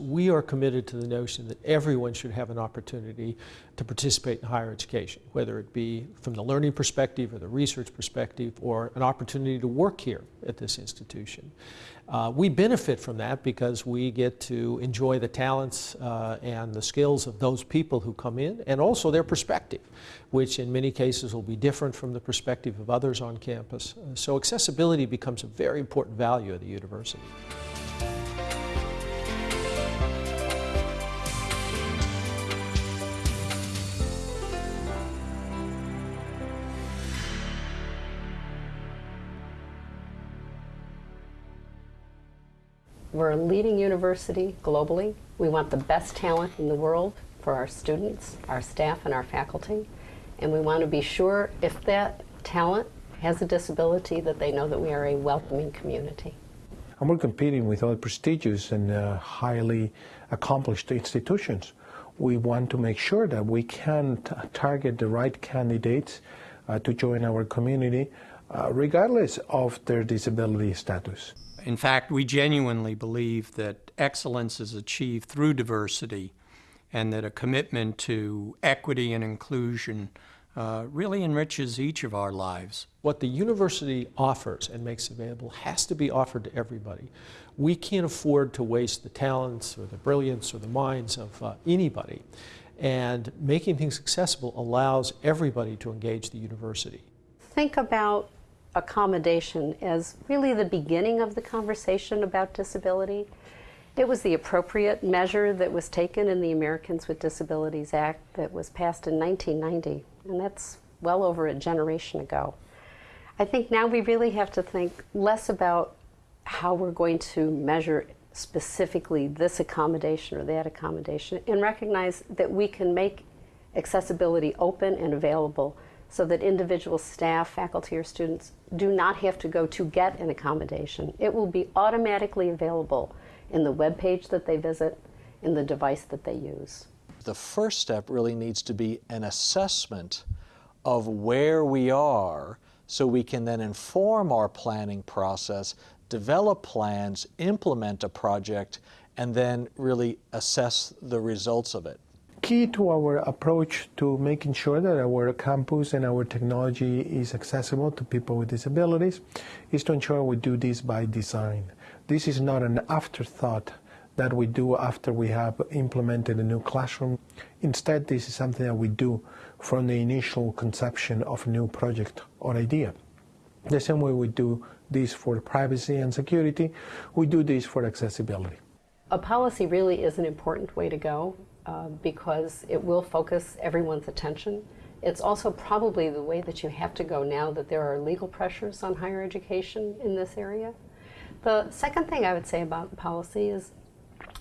We are committed to the notion that everyone should have an opportunity to participate in higher education, whether it be from the learning perspective or the research perspective or an opportunity to work here at this institution. Uh, we benefit from that because we get to enjoy the talents uh, and the skills of those people who come in and also their perspective, which in many cases will be different from the perspective of others on campus. So accessibility becomes a very important value of the university. We're a leading university globally. We want the best talent in the world for our students, our staff, and our faculty. And we want to be sure if that talent has a disability that they know that we are a welcoming community. And we're competing with other prestigious and uh, highly accomplished institutions. We want to make sure that we can target the right candidates uh, to join our community, uh, regardless of their disability status. In fact, we genuinely believe that excellence is achieved through diversity and that a commitment to equity and inclusion uh, really enriches each of our lives. What the university offers and makes available has to be offered to everybody. We can't afford to waste the talents or the brilliance or the minds of uh, anybody. And making things accessible allows everybody to engage the university. Think about accommodation as really the beginning of the conversation about disability. It was the appropriate measure that was taken in the Americans with Disabilities Act that was passed in 1990, and that's well over a generation ago. I think now we really have to think less about how we're going to measure specifically this accommodation or that accommodation and recognize that we can make accessibility open and available so that individual staff, faculty, or students do not have to go to get an accommodation. It will be automatically available in the web page that they visit, in the device that they use. The first step really needs to be an assessment of where we are so we can then inform our planning process, develop plans, implement a project, and then really assess the results of it key to our approach to making sure that our campus and our technology is accessible to people with disabilities is to ensure we do this by design. This is not an afterthought that we do after we have implemented a new classroom. Instead, this is something that we do from the initial conception of a new project or idea. The same way we do this for privacy and security, we do this for accessibility. A policy really is an important way to go uh, because it will focus everyone's attention. It's also probably the way that you have to go now that there are legal pressures on higher education in this area. The second thing I would say about policy is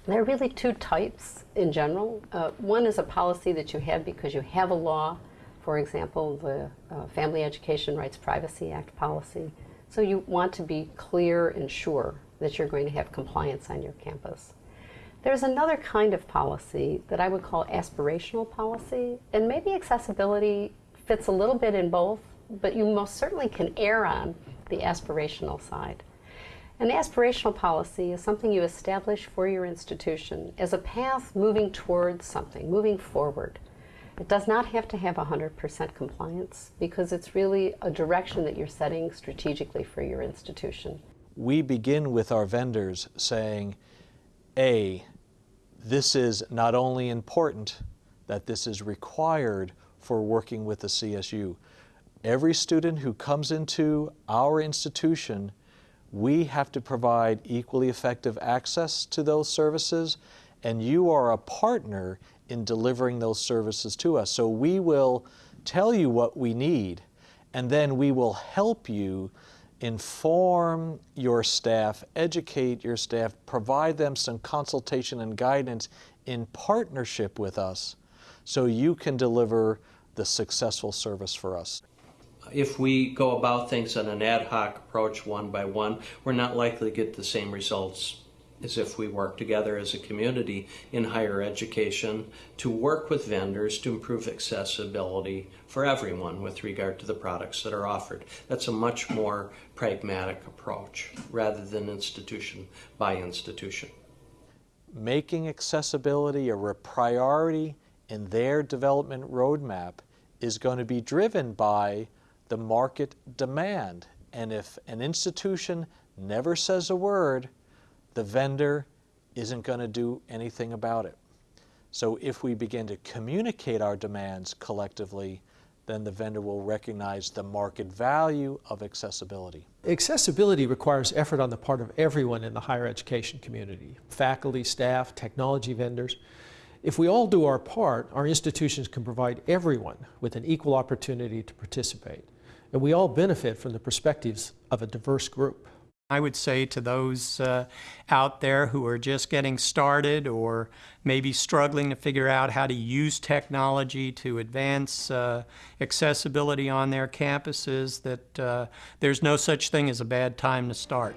there are really two types in general. Uh, one is a policy that you have because you have a law, for example, the uh, Family Education Rights Privacy Act policy. So you want to be clear and sure that you're going to have compliance on your campus. There's another kind of policy that I would call aspirational policy, and maybe accessibility fits a little bit in both, but you most certainly can err on the aspirational side. An aspirational policy is something you establish for your institution as a path moving towards something, moving forward. It does not have to have 100% compliance because it's really a direction that you're setting strategically for your institution. We begin with our vendors saying, a, this is not only important, that this is required for working with the CSU. Every student who comes into our institution, we have to provide equally effective access to those services, and you are a partner in delivering those services to us. So we will tell you what we need, and then we will help you inform your staff, educate your staff, provide them some consultation and guidance in partnership with us so you can deliver the successful service for us. If we go about things on an ad hoc approach one by one, we're not likely to get the same results is if we work together as a community in higher education to work with vendors to improve accessibility for everyone with regard to the products that are offered. That's a much more pragmatic approach rather than institution by institution. making accessibility a priority in their development roadmap is going to be driven by the market demand. And if an institution never says a word, the vendor isn't going to do anything about it. So if we begin to communicate our demands collectively, then the vendor will recognize the market value of accessibility. Accessibility requires effort on the part of everyone in the higher education community, faculty, staff, technology vendors. If we all do our part, our institutions can provide everyone with an equal opportunity to participate. And we all benefit from the perspectives of a diverse group. I would say to those uh, out there who are just getting started or maybe struggling to figure out how to use technology to advance uh, accessibility on their campuses that uh, there's no such thing as a bad time to start.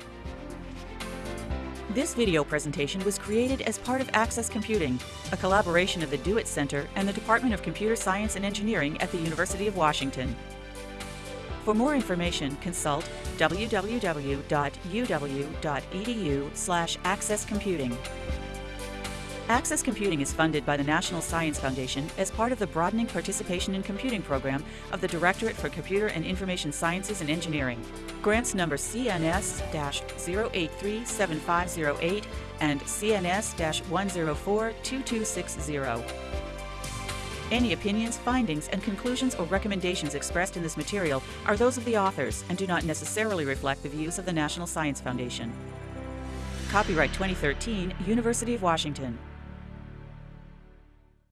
This video presentation was created as part of Access Computing, a collaboration of the DO-IT Center and the Department of Computer Science and Engineering at the University of Washington. For more information, consult www.uw.edu slash accesscomputing. Access Computing is funded by the National Science Foundation as part of the Broadening Participation in Computing program of the Directorate for Computer and Information Sciences and Engineering. Grants number CNS-0837508 and CNS-1042260. Any opinions, findings, and conclusions or recommendations expressed in this material are those of the authors and do not necessarily reflect the views of the National Science Foundation. Copyright 2013, University of Washington.